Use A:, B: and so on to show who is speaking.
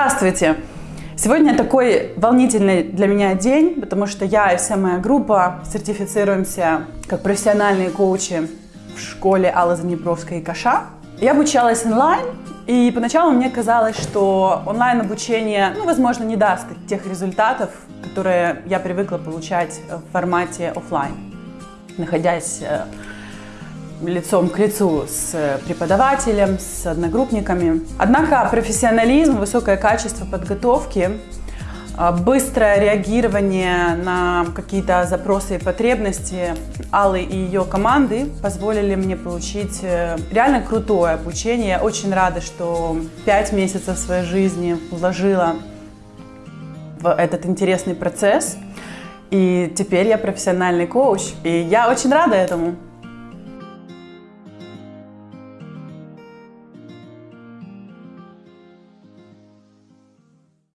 A: Здравствуйте! Сегодня такой волнительный для меня день, потому что я и вся моя группа сертифицируемся как профессиональные коучи в школе Аллы Занебровской и Каша. Я обучалась онлайн, и поначалу мне казалось, что онлайн-обучение, ну, возможно, не даст тех результатов, которые я привыкла получать в формате офлайн, находясь э, лицом к лицу с преподавателем, с одногруппниками. Однако профессионализм, высокое качество подготовки, а, быстрое реагирование на какие-то запросы и потребности Аллы и ее команды позволили мне получить э, реально крутое обучение. Я очень рада, что пять месяцев своей жизни вложила в этот интересный процесс. И теперь я профессиональный коуч, и я очень рада этому.